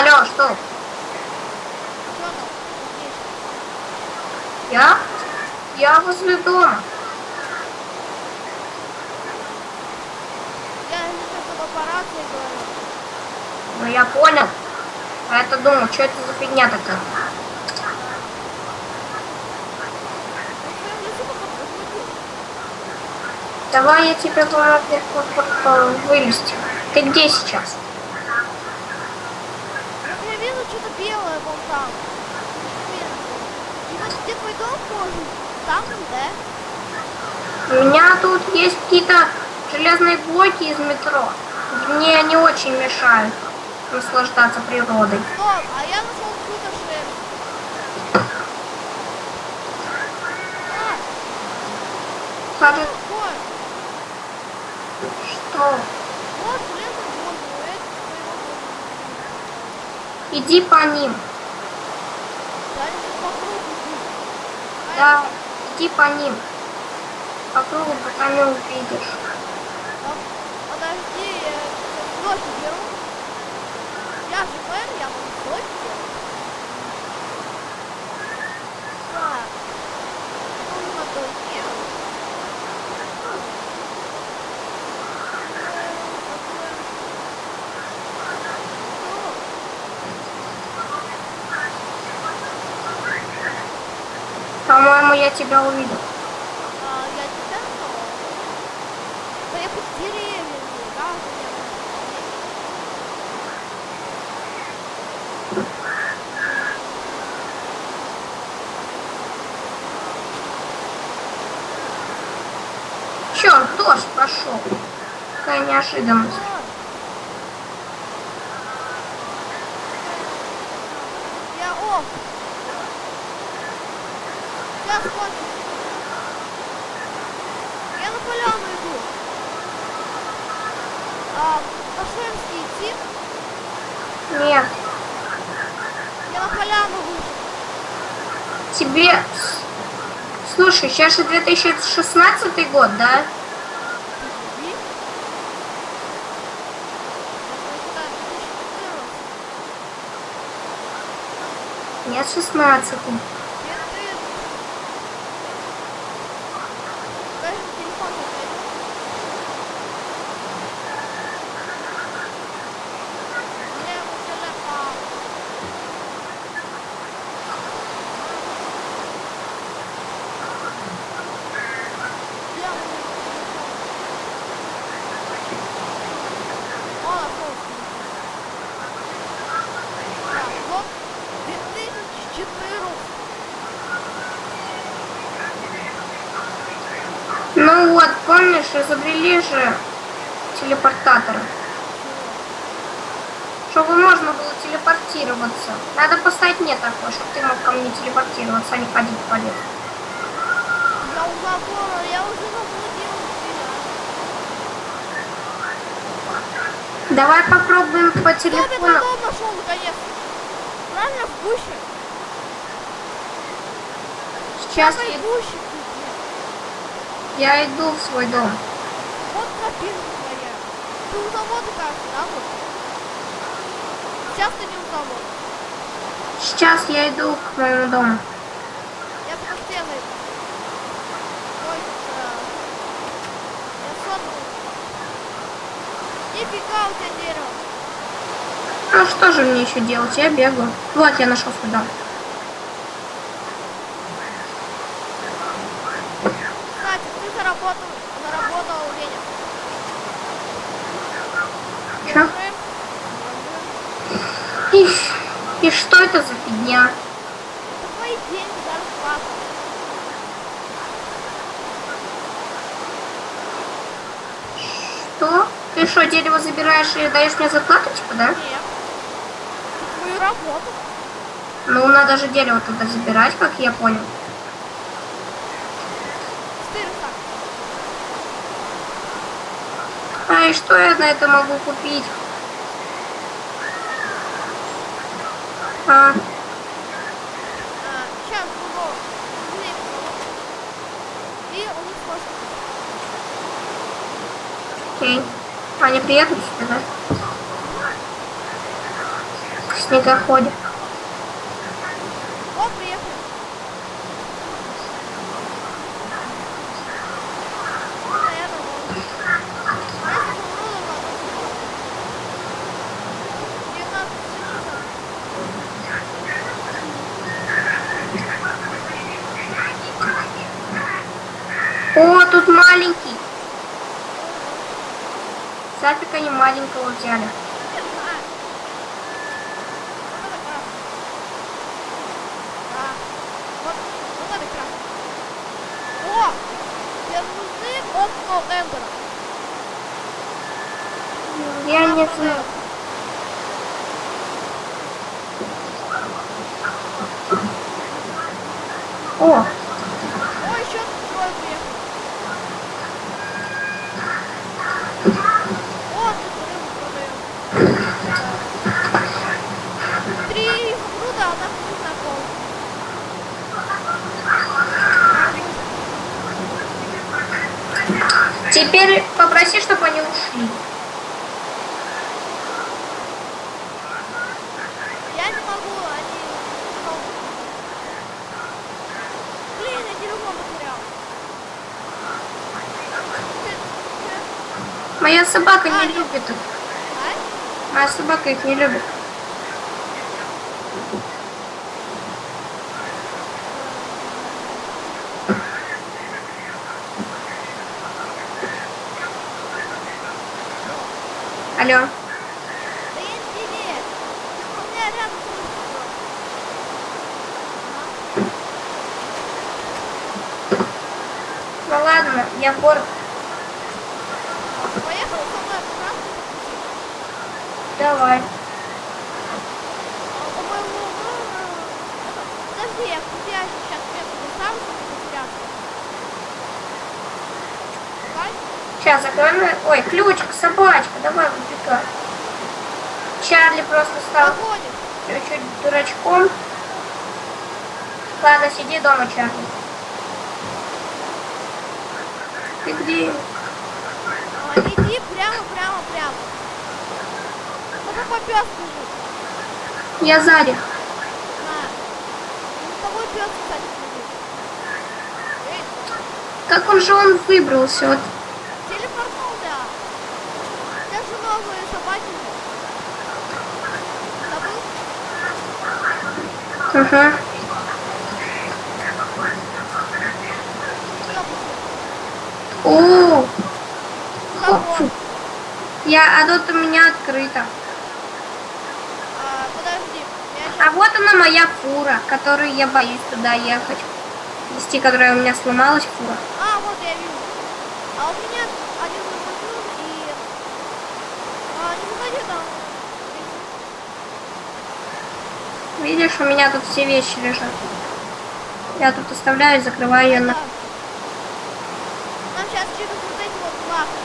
алло, что? Я? Я возле дома. Я говорю. Ну, я понял. А это думал, что это за фигня такая? Давай я тебе вылезти. Ты где сейчас? Что-то белое вон там. И вот где твой дом может? Там, да? У меня тут есть какие-то железные блоки из метро. Мне не очень мешают наслаждаться природой. Стоп, а я нашел какую-то шерсть. А, что... вот железный блок, ну, это твоего дома. Иди по ним. Да, иди по ним. По кругу, пока не увидишь. я- а, Подожди, я сейчас блоки беру. Я же мэр, я могу блоки делать. Так. Нужно только... По-моему, я тебя увидел. А, я тебя нашел. Да я под деревьями, да, у меня Черт, дождь пошел. Какая неожиданность. Я оф. Сейчас кончится. Я на поляну иду. А, по шерсти идти? Нет, Я на поляну вышел. тебе... Слушай, сейчас же 2016 год, да? Иди. Я прочитаю 2014. Нет, 16 Нет, ты... Покажи телефон опять. У меня его телефон. Я у него телефон. О, нашел телефон. Так, вот 2014. Ну вот, помнишь, изобрели же телепортаторы. Чтобы можно было телепортироваться. Надо поставить мне такое, чтобы ты мог ко мне телепортироваться, а не ходить по лесу. Я уже забыла, я уже заблудилась. Давай попробуем по Кто телефону. дом нашел наконец? Правильно, в гуще? Сейчас я, гуще тут нет. Я иду в свой дом. Вот тропинка твоя. Ты у завода, кажется, да, вот? Сейчас ты не у завода. Сейчас я иду к моему дому. Я под стеной. Ой, да. Я сотнул. Нифига у тебя дерево. Ну что же мне еще делать? Я бегаю. Вот, я нашел свой дом. Кстати, ты заработал, заработал денег. Чё? И, и что это за фигня? Что? Ты что, дерево забираешь и даешь мне зарплату, типа, да? Нет. Это твою работу. Ну, надо же дерево тогда забирать, как я понял. А и что я на это могу купить? А, окей. Они приедут сюда, да? В снегоходе. Вот, приехали. Наверное, вот. Если изумрудом надо. 19 часов. О, тут маленький. Сафик они маленького взяли. Не знаю. Вот это красный. Да. Вот, вот это красный. О! Тебе нужны окна Эндера. Я не знаю. О, теперь попроси, чтобы они ушли. Я не могу, они... Блин, я телефон потерял. Моя собака А, не я- любит их. а? Моя собака их не любит. Алло. Да я не тебе. Ты у меня рядом слышишь. Ну ладно, я в город. Поехал со мной в. Давай. Подожди, я тебя сейчас метку доставлю, чтобы. Сейчас закроем. Ой, ключик, собачка, давай выбегай. Чарли просто стал чуть-чуть дурачком. Ладно, сиди дома, Чарли. Ты где? А, Иди прямо, прямо, прямо. Ну какой пес бежит? Я сзади. На. Ну какой пес, кстати, Как он же он выбрался? Вот. У тебя же новые же. Забыл? Ага. О, Забыл. я, а тут у меня открыто. А, подожди. Я А сейчас... вот она моя фура, которой я боюсь туда ехать. Вести, которая у меня сломалась фура. А, вот я вижу. А у меня один и... А, не выходи там. Видишь, у меня тут все вещи лежат. Я тут оставляю, закрываю ее на... Нам сейчас через вот эти вот лапы.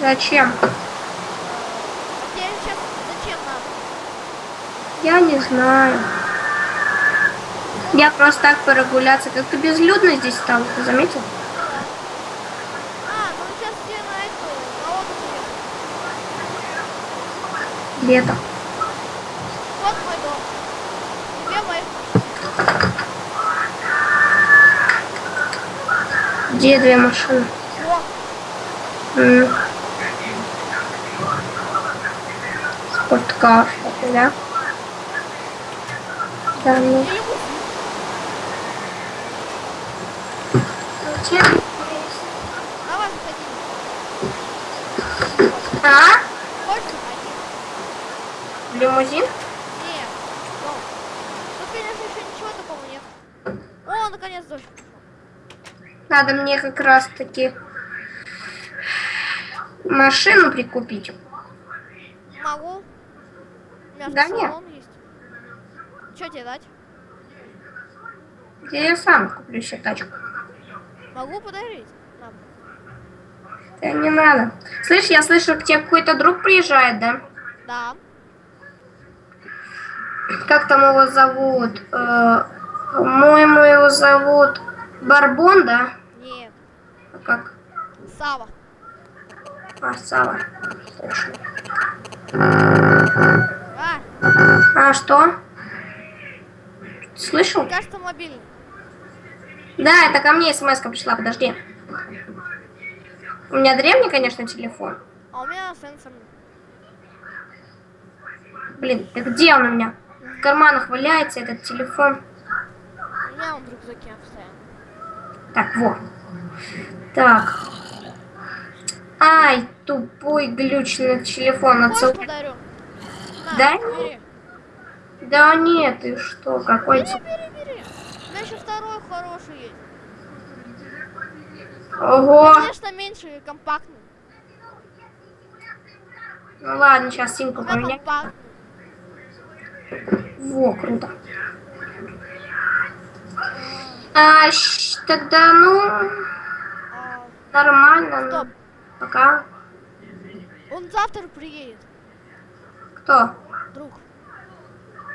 Зачем? А тебе сейчас зачем надо? Я не знаю. Я просто так прогуляться. Как-то безлюдно здесь стало, ты заметил? Да. А, ну сейчас тебе на эту, на отдых ехать. Лето. Вот мой дом. две моих Где две машины? М. Спорткар, да? Да, ну. заходи. А? Лимузин? Нет. Ну, Тут, конечно, еще ничего такого нет. О, наконец дождь. Надо мне как раз таки машину прикупить. Могу. У меня Да нет. есть. Что тебе дать? Я сам куплю себе тачку. Могу подарить. Да не надо. Слышь, я слышу, к тебе какой-то друг приезжает, да? Да. Как там его зовут? Э, По-моему, его зовут Барбон, да? Нет. А как? Сава. А, Сава. А, А, что? Слышал? кажется, мобильный. Да, это ко мне смс пришла, подожди. У меня древний, конечно, телефон. А у меня сенсорный. Блин, да где он у меня? В карманах валяется этот телефон. У меня он в рюкзаке постоянно. Так, вот. Так. Ай, тупой глючный телефон. Отцел... Да бери. Да нет, ты что, какой... Бери, бери, бери. У меня еще второй хороший есть. Ого! Конечно, меньше и компактный. Ну ладно, сейчас симку компактный. Во, круто. А, тогда, ну, нормально. ну, Стоп. Пока. он завтра приедет. Кто? Друг.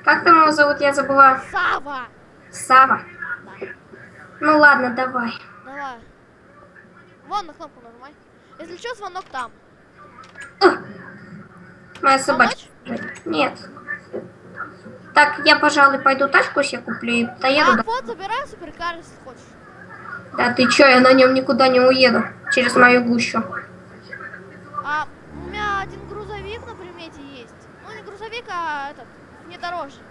Как там его зовут, я забыла. Сава. Сава. Да. Ну ладно, давай. Давай. Вон на кнопку нажимай. Если что, звонок там. Моя собачка. Нет. Так, я, пожалуй, пойду тачку себе куплю и доеду. А, до- вот, забирай суперкар, если хочешь. Да ты чё, я на нем никуда не уеду. Через мою гущу. А у меня один грузовик на примете есть. Ну, не грузовик, а этот, внедорожник.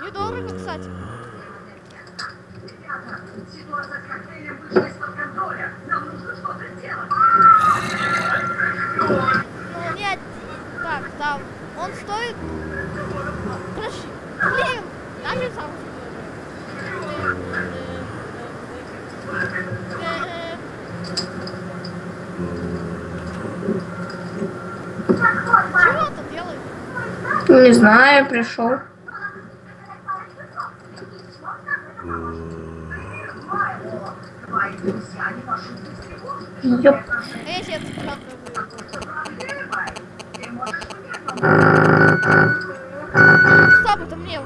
Недорого, кстати. Ну, не один. Так, там. Он стоит... Подожди. Блин, дай мне сам Чего он там делает? Не знаю, пришел. Ёп. Стоп, это мне.